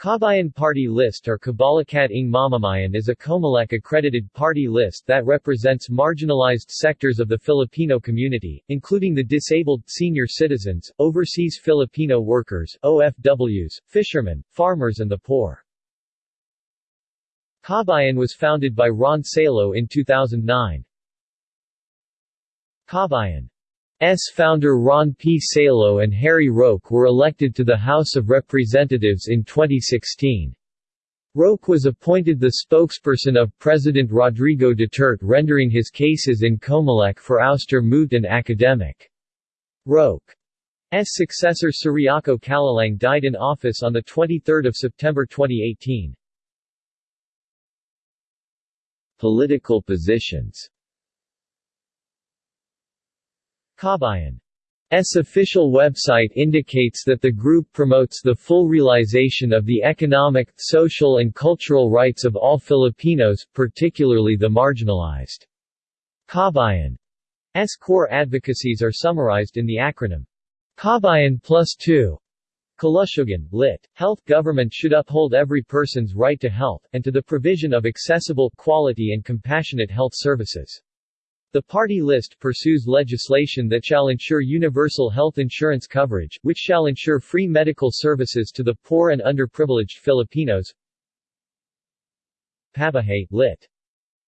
Kabayan Party List or Kabalakat ng Mamamayan is a COMELEC-accredited party list that represents marginalized sectors of the Filipino community, including the disabled, senior citizens, overseas Filipino workers, OFWs, fishermen, farmers and the poor. Kabayan was founded by Ron Salo in 2009. Kabayan. Founder Ron P. Salo and Harry Roque were elected to the House of Representatives in 2016. Roque was appointed the spokesperson of President Rodrigo Duterte rendering his cases in Comelec for ouster moot and academic. Roque's successor Ciriaco Calalang died in office on 23 September 2018. Political positions Kabayan's official website indicates that the group promotes the full realization of the economic, social and cultural rights of all Filipinos, particularly the marginalized. Kabayan's core advocacies are summarized in the acronym Kabayan plus 2. Kalusugan, lit. Health Government should uphold every person's right to health, and to the provision of accessible, quality and compassionate health services. The party list pursues legislation that shall ensure universal health insurance coverage, which shall ensure free medical services to the poor and underprivileged Filipinos. Pabahay, lit.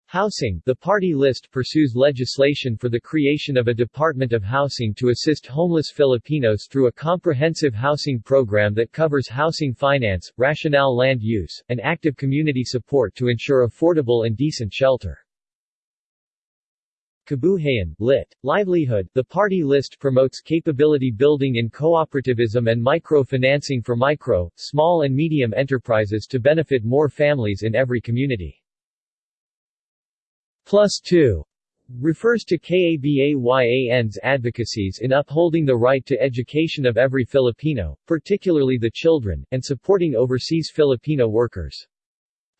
Housing The party list pursues legislation for the creation of a Department of Housing to assist homeless Filipinos through a comprehensive housing program that covers housing finance, rational land use, and active community support to ensure affordable and decent shelter. Kabuhayan, lit. Livelihood The party list promotes capability building in cooperativism and micro-financing for micro, small and medium enterprises to benefit more families in every community. Plus 2 refers to KABAYAN's advocacies in upholding the right to education of every Filipino, particularly the children, and supporting overseas Filipino workers.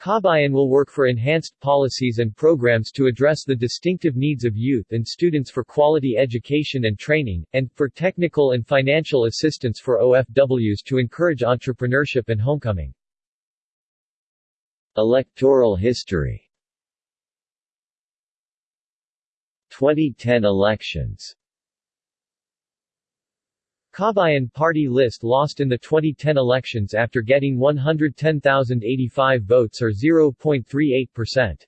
Kabayan will work for enhanced policies and programs to address the distinctive needs of youth and students for quality education and training, and, for technical and financial assistance for OFWs to encourage entrepreneurship and homecoming. Electoral history 2010 elections Kabayan Party list lost in the 2010 elections after getting 110,085 votes or 0.38%.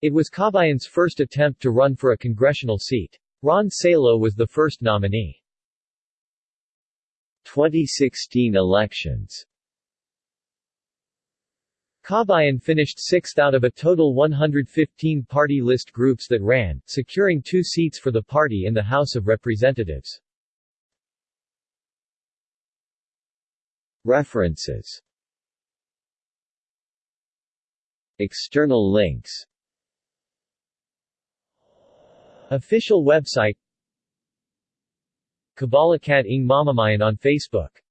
It was Kabayan's first attempt to run for a congressional seat. Ron Salo was the first nominee. 2016 elections Kabayan finished sixth out of a total 115 party list groups that ran, securing two seats for the party in the House of Representatives. References. External links. Official website. Kabalakat ng Mamamayan on Facebook